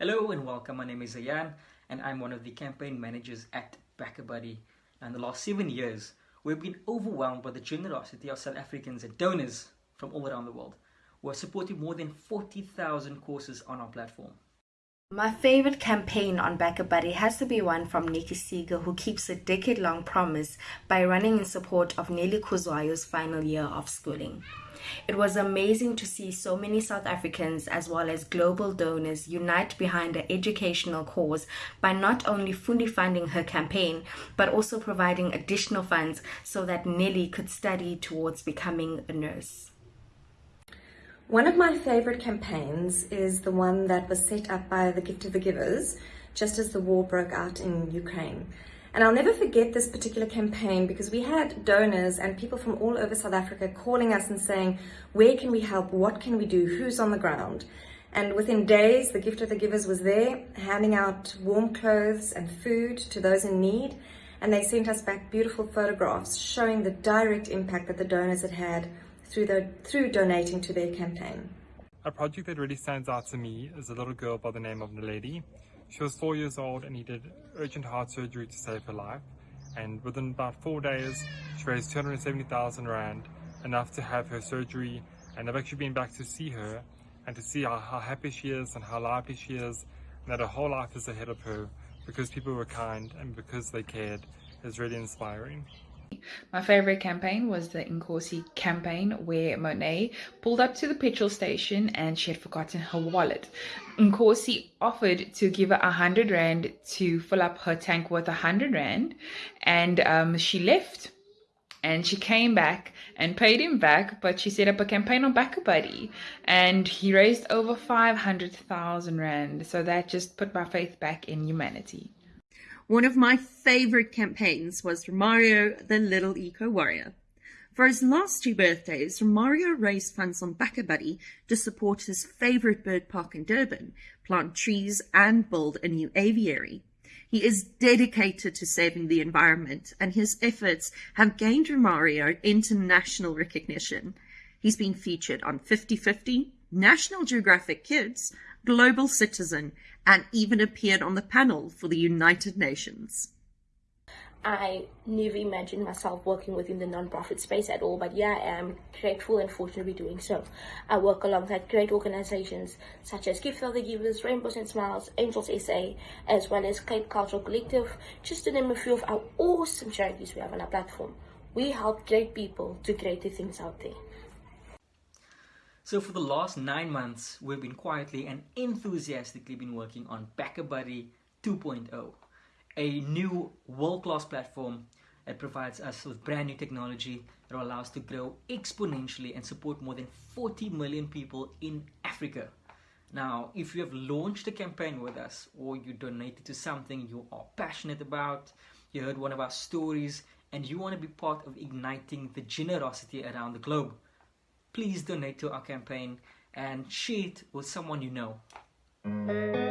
Hello and welcome. My name is Ayan and I'm one of the campaign managers at BackaBuddy. In the last seven years, we've been overwhelmed by the generosity of South Africans and donors from all around the world. We've supported more than 40,000 courses on our platform. My favorite campaign on BackaBuddy has to be one from Nikki Seeger, who keeps a decade long promise by running in support of Nelly Kuzwayo's final year of schooling. It was amazing to see so many South Africans as well as global donors unite behind an educational cause by not only fully funding her campaign, but also providing additional funds so that Nelly could study towards becoming a nurse. One of my favourite campaigns is the one that was set up by the Gift of the Givers just as the war broke out in Ukraine. And I'll never forget this particular campaign because we had donors and people from all over South Africa calling us and saying, where can we help? What can we do? Who's on the ground? And within days, the Gift of the Givers was there, handing out warm clothes and food to those in need. And they sent us back beautiful photographs showing the direct impact that the donors had had through, the, through donating to their campaign. A project that really stands out to me is a little girl by the name of Naledi. She was four years old and needed urgent heart surgery to save her life. And within about four days, she raised 270,000 Rand, enough to have her surgery. And I've actually been back to see her and to see how, how happy she is and how lively she is and that her whole life is ahead of her because people were kind and because they cared is really inspiring. My favorite campaign was the Nkosi campaign where Monet pulled up to the petrol station and she had forgotten her wallet. Nkosi offered to give her hundred rand to fill up her tank a hundred rand and um, she left. And she came back and paid him back but she set up a campaign on BackaBuddy and he raised over 500,000 rand. So that just put my faith back in humanity one of my favorite campaigns was Mario the Little Eco Warrior. For his last two birthdays, Mario raised funds on BackaBuddy to support his favorite bird park in Durban, plant trees and build a new aviary. He is dedicated to saving the environment and his efforts have gained Romario international recognition. He's been featured on 50-50, National Geographic Kids, Global Citizen, and even appeared on the panel for the United Nations. I never imagined myself working within the non-profit space at all, but yeah, I am grateful and fortunate to be doing so. I work alongside great organizations such as Gift of the Givers, Rainbows and Smiles, Angels SA, as well as Cape Cultural Collective, just to name a few of our awesome charities we have on our platform. We help great people do greater things out there. So for the last nine months, we've been quietly and enthusiastically been working on BackaBuddy 2.0, a new world-class platform that provides us with brand new technology that will allow us to grow exponentially and support more than 40 million people in Africa. Now, if you have launched a campaign with us or you donated to something you are passionate about, you heard one of our stories, and you want to be part of igniting the generosity around the globe, please donate to our campaign and share it with someone you know.